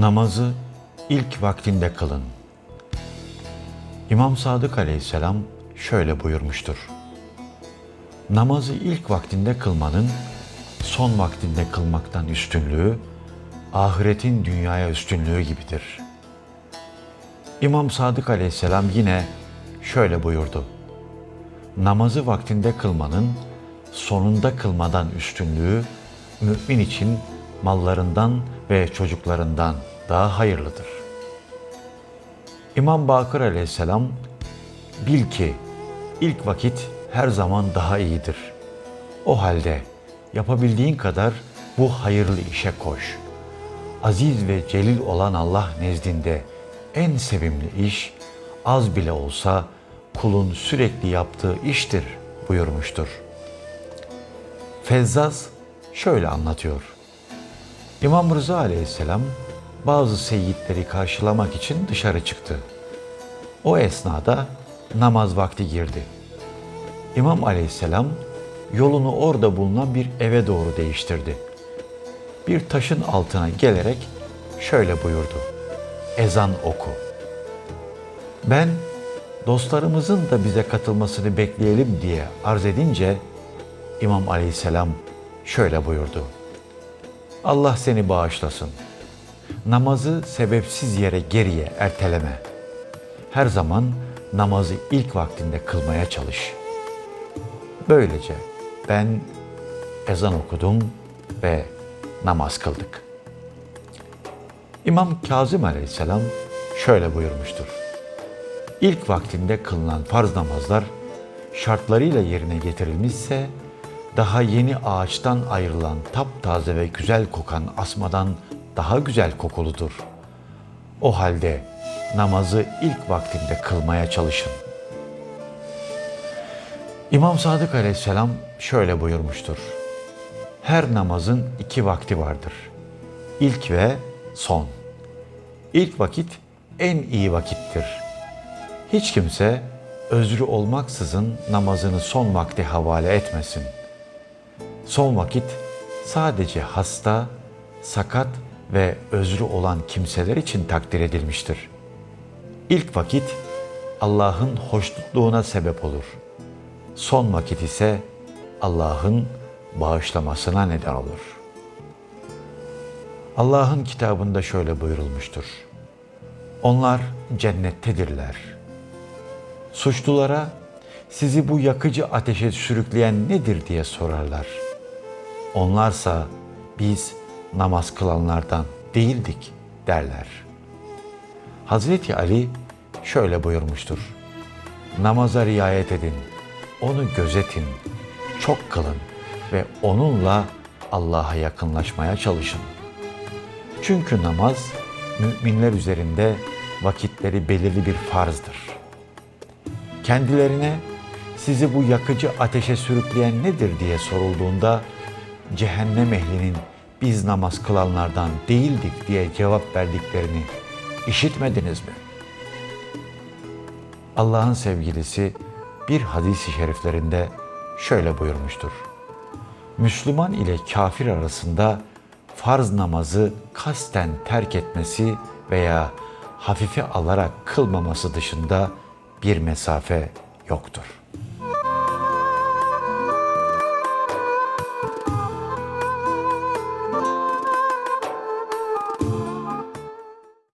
Namazı ilk vaktinde kılın. İmam Sadık aleyhisselam şöyle buyurmuştur. Namazı ilk vaktinde kılmanın son vaktinde kılmaktan üstünlüğü, ahiretin dünyaya üstünlüğü gibidir. İmam Sadık aleyhisselam yine şöyle buyurdu. Namazı vaktinde kılmanın sonunda kılmadan üstünlüğü, mümin için mallarından ve çocuklarından daha hayırlıdır. İmam Bakır aleyhisselam, bil ki ilk vakit her zaman daha iyidir. O halde yapabildiğin kadar bu hayırlı işe koş. Aziz ve celil olan Allah nezdinde en sevimli iş, az bile olsa kulun sürekli yaptığı iştir buyurmuştur. Fezzaz şöyle anlatıyor. İmam Rıza aleyhisselam bazı seyitleri karşılamak için dışarı çıktı. O esnada namaz vakti girdi. İmam aleyhisselam yolunu orada bulunan bir eve doğru değiştirdi. Bir taşın altına gelerek şöyle buyurdu. Ezan oku. Ben dostlarımızın da bize katılmasını bekleyelim diye arz edince İmam aleyhisselam şöyle buyurdu. Allah seni bağışlasın. Namazı sebepsiz yere geriye erteleme. Her zaman namazı ilk vaktinde kılmaya çalış. Böylece ben ezan okudum ve namaz kıldık. İmam Kazım Aleyhisselam şöyle buyurmuştur. İlk vaktinde kılınan farz namazlar şartlarıyla yerine getirilmişse daha yeni ağaçtan ayrılan taptaze ve güzel kokan asmadan daha güzel kokuludur. O halde namazı ilk vaktinde kılmaya çalışın. İmam Sadık aleyhisselam şöyle buyurmuştur. Her namazın iki vakti vardır. İlk ve son. İlk vakit en iyi vakittir. Hiç kimse özrü olmaksızın namazını son vakti havale etmesin. Son vakit sadece hasta, sakat ve özrü olan kimseler için takdir edilmiştir. İlk vakit Allah'ın hoşnutluğuna sebep olur. Son vakit ise Allah'ın bağışlamasına neden olur. Allah'ın kitabında şöyle buyurulmuştur. Onlar cennettedirler. Suçlulara sizi bu yakıcı ateşe sürükleyen nedir diye sorarlar. Onlarsa biz namaz kılanlardan değildik derler. Hazreti Ali şöyle buyurmuştur. Namaza riayet edin, onu gözetin, çok kılın ve onunla Allah'a yakınlaşmaya çalışın. Çünkü namaz müminler üzerinde vakitleri belirli bir farzdır. Kendilerine sizi bu yakıcı ateşe sürükleyen nedir diye sorulduğunda cehennem ehlinin biz namaz kılanlardan değildik diye cevap verdiklerini işitmediniz mi? Allah'ın sevgilisi bir hadis-i şeriflerinde şöyle buyurmuştur. Müslüman ile kafir arasında farz namazı kasten terk etmesi veya hafife alarak kılmaması dışında bir mesafe yoktur.